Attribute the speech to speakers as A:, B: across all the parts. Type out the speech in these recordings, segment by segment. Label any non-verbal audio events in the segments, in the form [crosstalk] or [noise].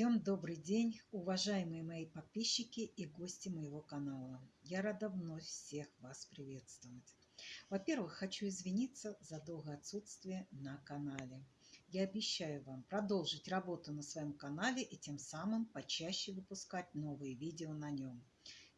A: Всем добрый день, уважаемые мои подписчики и гости моего канала. Я рада вновь всех вас приветствовать. Во-первых, хочу извиниться за долгое отсутствие на канале. Я обещаю вам продолжить работу на своем канале и тем самым почаще выпускать новые видео на нем.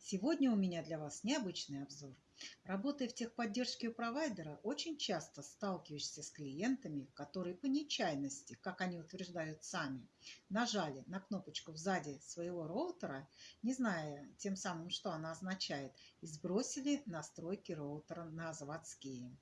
A: Сегодня у меня для вас необычный обзор. Работая в техподдержке у провайдера, очень часто сталкиваешься с клиентами, которые по нечаянности, как они утверждают сами, нажали на кнопочку сзади своего роутера, не зная тем самым, что она означает, и сбросили настройки роутера на заводские.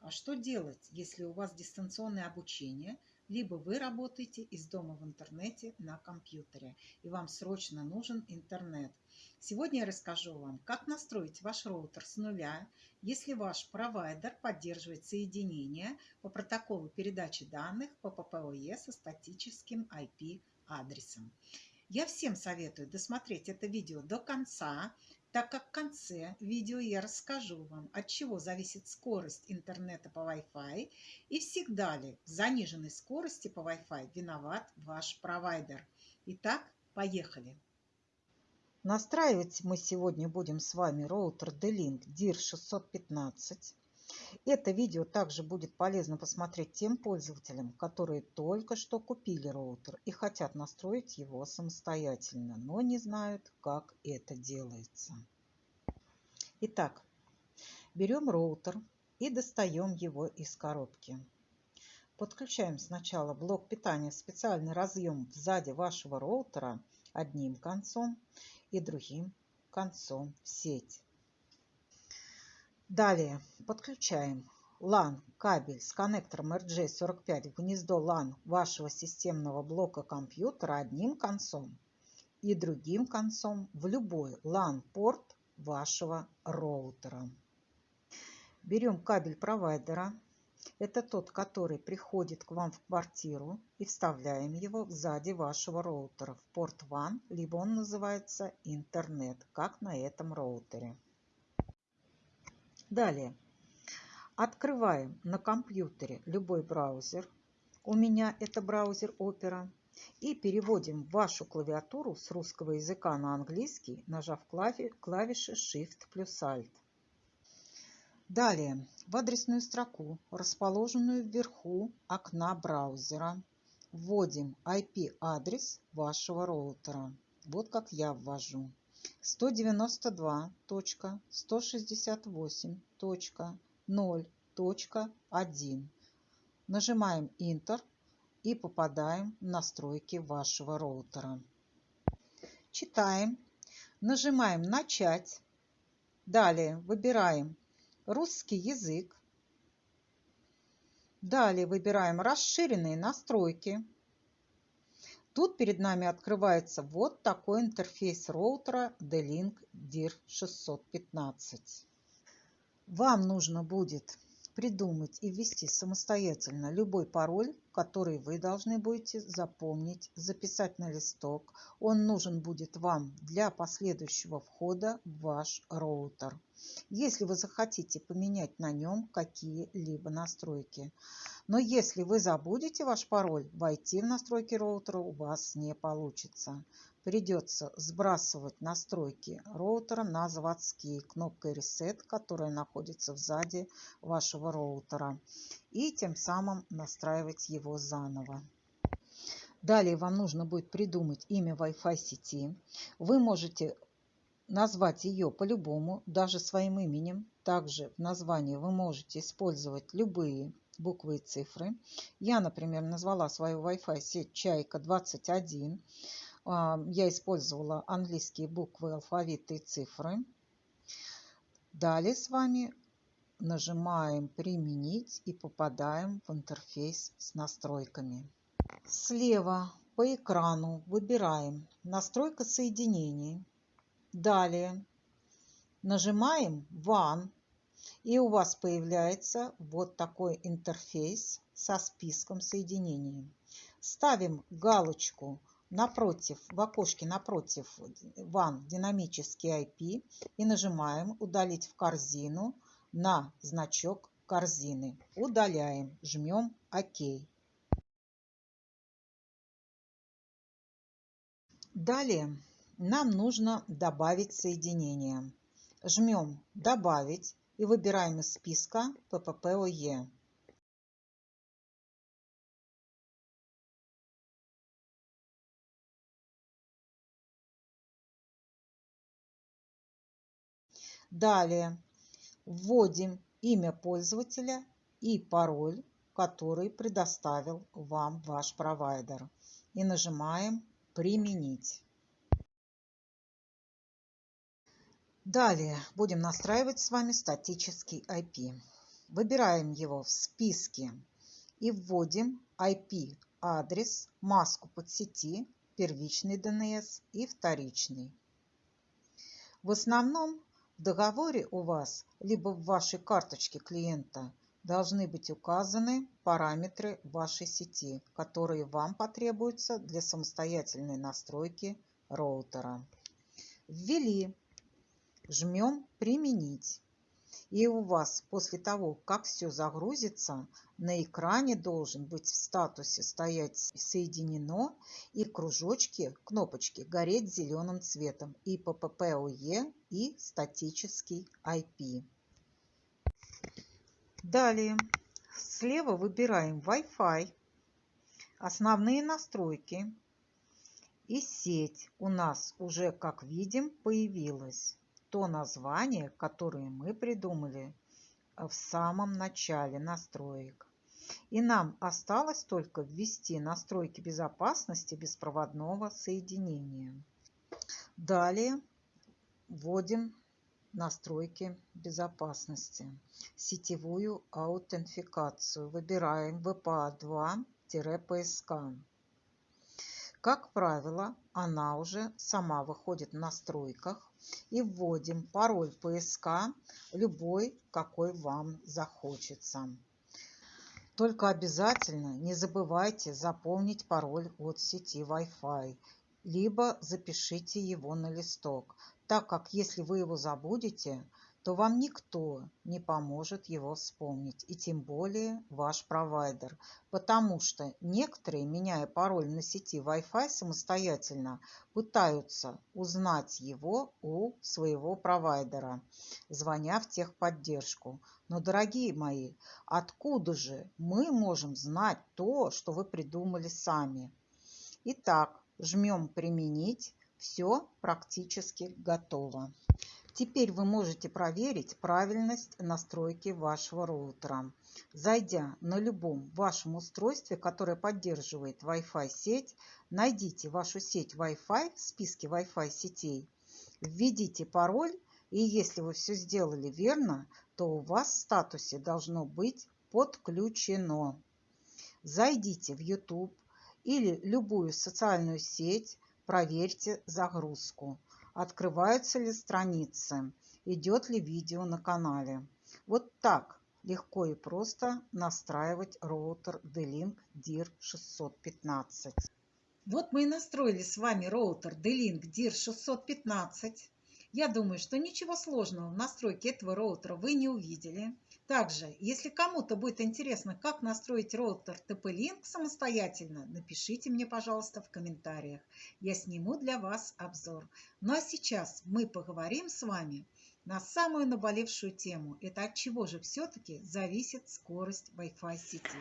A: А что делать, если у вас дистанционное обучение – либо вы работаете из дома в интернете на компьютере, и вам срочно нужен интернет. Сегодня я расскажу вам, как настроить ваш роутер с нуля, если ваш провайдер поддерживает соединение по протоколу передачи данных по ППОЕ со статическим IP-адресом. Я всем советую досмотреть это видео до конца, так как в конце видео я расскажу вам, от чего зависит скорость интернета по Wi-Fi и всегда ли в заниженной скорости по Wi-Fi виноват ваш провайдер. Итак, поехали! Настраивать мы сегодня будем с вами роутер D-Link DIR615. Это видео также будет полезно посмотреть тем пользователям, которые только что купили роутер и хотят настроить его самостоятельно, но не знают, как это делается. Итак, берем роутер и достаем его из коробки. Подключаем сначала блок питания в специальный разъем сзади вашего роутера одним концом и другим концом в сеть. Далее подключаем LAN кабель с коннектором RJ45 в гнездо LAN вашего системного блока компьютера одним концом и другим концом в любой LAN-порт вашего роутера. Берем кабель провайдера. Это тот, который приходит к вам в квартиру и вставляем его сзади вашего роутера в порт WAN, либо он называется интернет, как на этом роутере. Далее. Открываем на компьютере любой браузер. У меня это браузер Opera. И переводим вашу клавиатуру с русского языка на английский, нажав клавиши Shift плюс Alt. Далее в адресную строку, расположенную вверху окна браузера, вводим IP-адрес вашего роутера. Вот как я ввожу. 192.168.0.1. Нажимаем Enter и попадаем в настройки вашего роутера. Читаем, нажимаем «Начать». Далее выбираем «Русский язык». Далее выбираем «Расширенные настройки». Тут перед нами открывается вот такой интерфейс роутера D-Link DIR615. Вам нужно будет придумать и ввести самостоятельно любой пароль, который вы должны будете запомнить, записать на листок. Он нужен будет вам для последующего входа в ваш роутер, если вы захотите поменять на нем какие-либо настройки. Но если вы забудете ваш пароль, войти в настройки роутера у вас не получится придется сбрасывать настройки роутера на заводские кнопкой Reset, которая находится сзади вашего роутера, и тем самым настраивать его заново. Далее вам нужно будет придумать имя Wi-Fi сети. Вы можете назвать ее по-любому, даже своим именем. Также в названии вы можете использовать любые буквы и цифры. Я, например, назвала свою Wi-Fi сеть Чайка 21. А, я использовала английские буквы, алфавиты и цифры. Далее с вами нажимаем «Применить» и попадаем в интерфейс с настройками. Слева по экрану выбираем «Настройка соединений». Далее нажимаем «WAN» и у вас появляется вот такой интерфейс со списком соединений. Ставим галочку напротив, в окошке напротив WAN динамический IP и нажимаем «Удалить в корзину» на значок корзины. Удаляем, жмем ОК. Далее нам нужно добавить соединение. Жмем «Добавить» и выбираем из списка ПППОЕ. Далее вводим имя пользователя и пароль, который предоставил вам ваш провайдер. И нажимаем «Применить». Далее будем настраивать с вами статический IP. Выбираем его в списке и вводим IP-адрес, маску подсети, первичный DNS и вторичный. В основном в договоре у вас, либо в вашей карточке клиента, должны быть указаны параметры вашей сети, которые вам потребуются для самостоятельной настройки роутера. Ввели, жмем «Применить». И у вас после того, как все загрузится, на экране должен быть в статусе стоять «Соединено» и кружочки, кнопочки гореть зеленым цветом и PPPoE, и статический IP. Далее слева выбираем Wi-Fi, основные настройки и сеть у нас уже, как видим, появилась то название, которое мы придумали э, в самом начале настроек. И нам осталось только ввести настройки безопасности беспроводного соединения. Далее вводим настройки безопасности. Сетевую аутентификацию. Выбираем VPA2-PSK. Как правило, она уже сама выходит в настройках и вводим пароль ПСК, любой, какой вам захочется. Только обязательно не забывайте заполнить пароль от сети Wi-Fi, либо запишите его на листок, так как если вы его забудете, то вам никто не поможет его вспомнить, и тем более ваш провайдер, потому что некоторые, меняя пароль на сети Wi-Fi самостоятельно, пытаются узнать его у своего провайдера, звоня в техподдержку. Но, дорогие мои, откуда же мы можем знать то, что вы придумали сами? Итак, жмем «Применить». Все практически готово. Теперь вы можете проверить правильность настройки вашего роутера. Зайдя на любом вашем устройстве, которое поддерживает Wi-Fi сеть, найдите вашу сеть Wi-Fi в списке Wi-Fi сетей, введите пароль, и если вы все сделали верно, то у вас в статусе должно быть подключено. Зайдите в YouTube или любую социальную сеть, проверьте загрузку открываются ли страницы, идет ли видео на канале. Вот так легко и просто настраивать роутер D-Link DIR 615. Вот мы и настроили с вами роутер D-Link DIR 615. Я думаю, что ничего сложного в настройке этого роутера вы не увидели. Также, если кому-то будет интересно, как настроить роутер TP-Link самостоятельно, напишите мне, пожалуйста, в комментариях. Я сниму для вас обзор. Ну а сейчас мы поговорим с вами на самую наболевшую тему. Это от чего же все-таки зависит скорость Wi-Fi сети.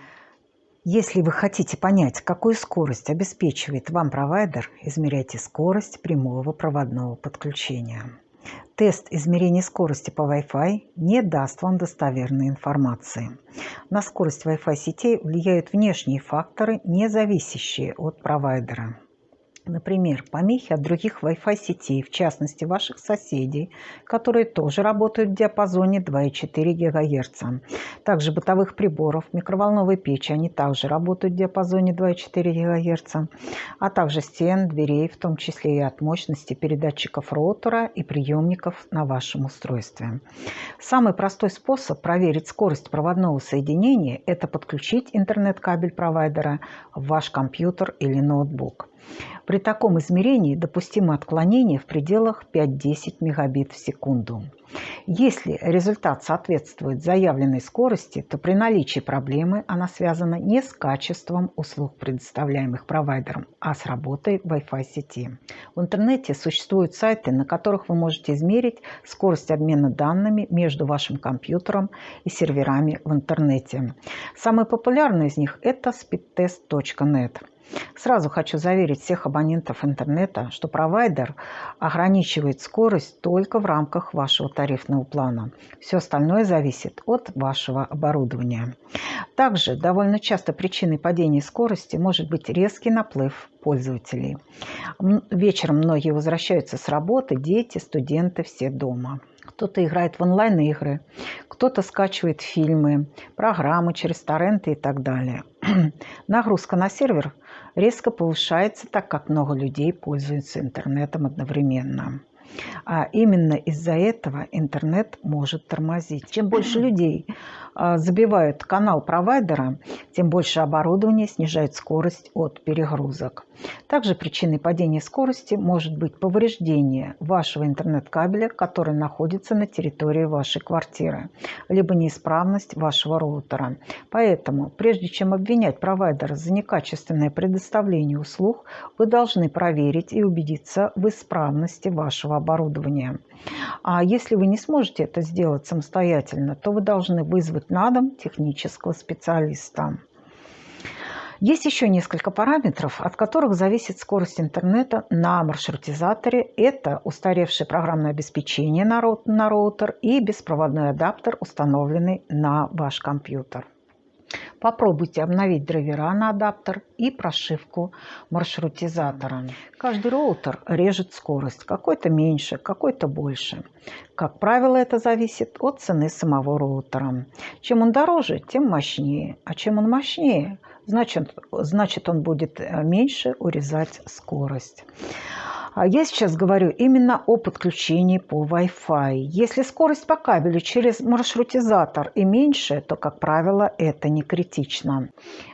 B: Если вы хотите понять, какую скорость обеспечивает вам провайдер, измеряйте скорость прямого проводного подключения. Тест измерения скорости по Wi-Fi не даст вам достоверной информации. На скорость Wi-Fi сетей влияют внешние факторы, не зависящие от провайдера. Например, помехи от других Wi-Fi сетей, в частности ваших соседей, которые тоже работают в диапазоне 2,4 ГГц. Также бытовых приборов, микроволновой печи, они также работают в диапазоне 2,4 ГГц, а также стен, дверей, в том числе и от мощности передатчиков роутера и приемников на вашем устройстве. Самый простой способ проверить скорость проводного соединения – это подключить интернет-кабель провайдера в ваш компьютер или ноутбук. При таком измерении допустимо отклонение в пределах 5-10 мегабит в секунду. Если результат соответствует заявленной скорости, то при наличии проблемы она связана не с качеством услуг, предоставляемых провайдером, а с работой Wi-Fi сети. В интернете существуют сайты, на которых вы можете измерить скорость обмена данными между вашим компьютером и серверами в интернете. Самый популярный из них – это speedtest.net. Сразу хочу заверить всех абонентов интернета, что провайдер ограничивает скорость только в рамках вашего тарифного плана. Все остальное зависит от вашего оборудования. Также довольно часто причиной падения скорости может быть резкий наплыв пользователей. Вечером многие возвращаются с работы, дети, студенты, все дома. Кто-то играет в онлайн-игры, кто-то скачивает фильмы, программы через торренты и так далее. [clears throat] Нагрузка на сервер резко повышается, так как много людей пользуются интернетом одновременно. А именно из-за этого интернет может тормозить. Чем больше [clears throat] людей забивают канал провайдера, тем больше оборудования снижает скорость от перегрузок. Также причиной падения скорости может быть повреждение вашего интернет-кабеля, который находится на территории вашей квартиры, либо неисправность вашего роутера. Поэтому, прежде чем обвинять провайдера за некачественное предоставление услуг, вы должны проверить и убедиться в исправности вашего оборудования. А если вы не сможете это сделать самостоятельно, то вы должны вызвать на дом технического специалиста. Есть еще несколько параметров, от которых зависит скорость интернета на маршрутизаторе. Это устаревшее программное обеспечение на роутер и беспроводной адаптер, установленный на ваш компьютер. Попробуйте обновить драйвера на адаптер и прошивку маршрутизатора. Каждый роутер режет скорость, какой-то меньше, какой-то больше. Как правило, это зависит от цены самого роутера. Чем он дороже, тем мощнее. А чем он мощнее, значит, значит он будет э, меньше урезать скорость. А я сейчас говорю именно о подключении по Wi-Fi. Если скорость по кабелю через маршрутизатор и меньше, то, как правило, это не критично.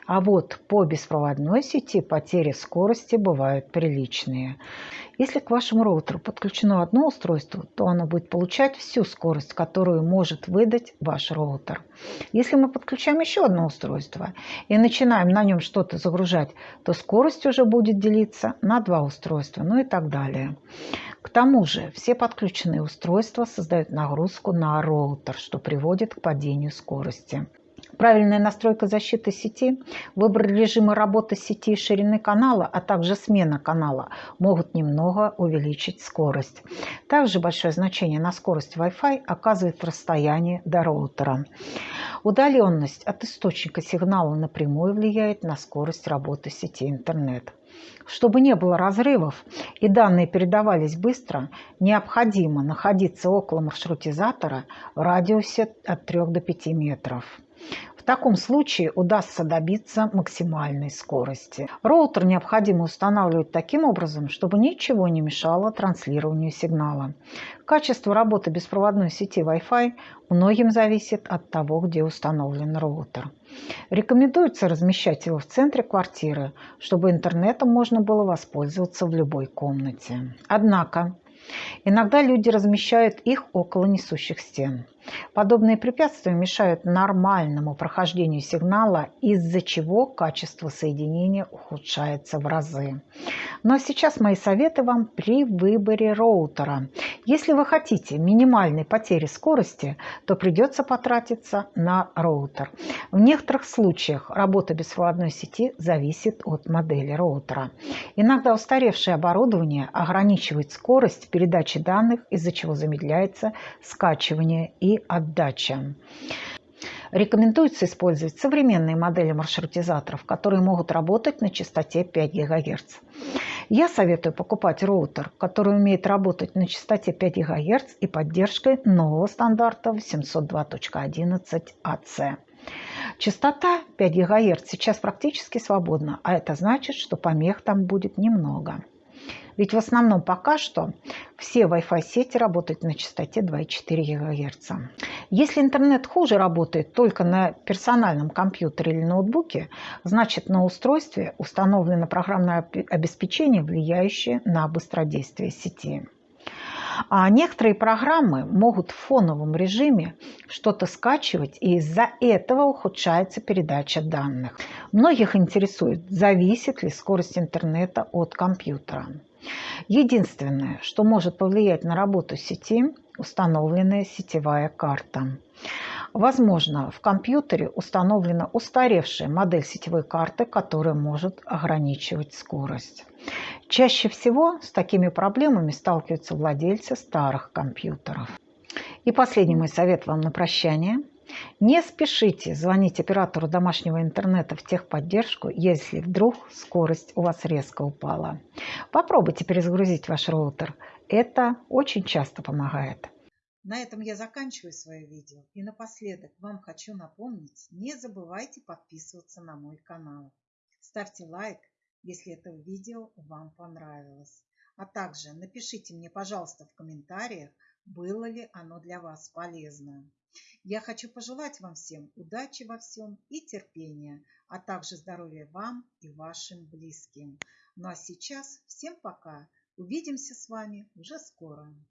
B: А вот по беспроводной сети потери скорости бывают приличные. Если к вашему роутеру подключено одно устройство, то оно будет получать всю скорость, которую может выдать ваш роутер. Если мы подключаем еще одно устройство и начинаем на нем что-то загружать, то скорость уже будет делиться на два устройства, ну и так далее. К тому же все подключенные устройства создают нагрузку на роутер, что приводит к падению скорости. Правильная настройка защиты сети, выбор режима работы сети и ширины канала, а также смена канала могут немного увеличить скорость. Также большое значение на скорость Wi-Fi оказывает расстояние до роутера. Удаленность от источника сигнала напрямую влияет на скорость работы сети интернет. Чтобы не было разрывов и данные передавались быстро, необходимо находиться около маршрутизатора в радиусе от 3 до 5 метров. В таком случае удастся добиться максимальной скорости. Роутер необходимо устанавливать таким образом, чтобы ничего не мешало транслированию сигнала. Качество работы беспроводной сети Wi-Fi многим зависит от того, где установлен роутер. Рекомендуется размещать его в центре квартиры, чтобы интернетом можно было воспользоваться в любой комнате. Однако Иногда люди размещают их около несущих стен. Подобные препятствия мешают нормальному прохождению сигнала, из-за чего качество соединения ухудшается в разы. Но сейчас мои советы вам при выборе роутера. Если вы хотите минимальной потери скорости, то придется потратиться на роутер. В некоторых случаях работа беспроводной сети зависит от модели роутера. Иногда устаревшее оборудование ограничивает скорость передачи данных, из-за чего замедляется скачивание и отдача. Рекомендуется использовать современные модели маршрутизаторов, которые могут работать на частоте 5 ГГц. Я советую покупать роутер, который умеет работать на частоте 5 ГГц и поддержкой нового стандарта 802.11ac. Частота 5 ГГц сейчас практически свободна, а это значит, что помех там будет немного. Ведь в основном пока что все Wi-Fi сети работают на частоте 2,4 ГГц. Если интернет хуже работает только на персональном компьютере или ноутбуке, значит на устройстве установлено программное обеспечение, влияющее на быстродействие сети. А некоторые программы могут в фоновом режиме что-то скачивать, и из-за этого ухудшается передача данных. Многих интересует, зависит ли скорость интернета от компьютера. Единственное, что может повлиять на работу сети – установленная сетевая карта. Возможно, в компьютере установлена устаревшая модель сетевой карты, которая может ограничивать скорость. Чаще всего с такими проблемами сталкиваются владельцы старых компьютеров. И последний мой совет вам на прощание. Не спешите звонить оператору домашнего интернета в техподдержку, если вдруг скорость у вас резко упала. Попробуйте перезагрузить ваш роутер. Это очень часто помогает.
A: На этом я заканчиваю свое видео. И напоследок вам хочу напомнить, не забывайте подписываться на мой канал. Ставьте лайк, если это видео вам понравилось. А также напишите мне, пожалуйста, в комментариях, было ли оно для вас полезно. Я хочу пожелать вам всем удачи во всем и терпения, а также здоровья вам и вашим близким. Ну а сейчас всем пока. Увидимся с вами уже скоро.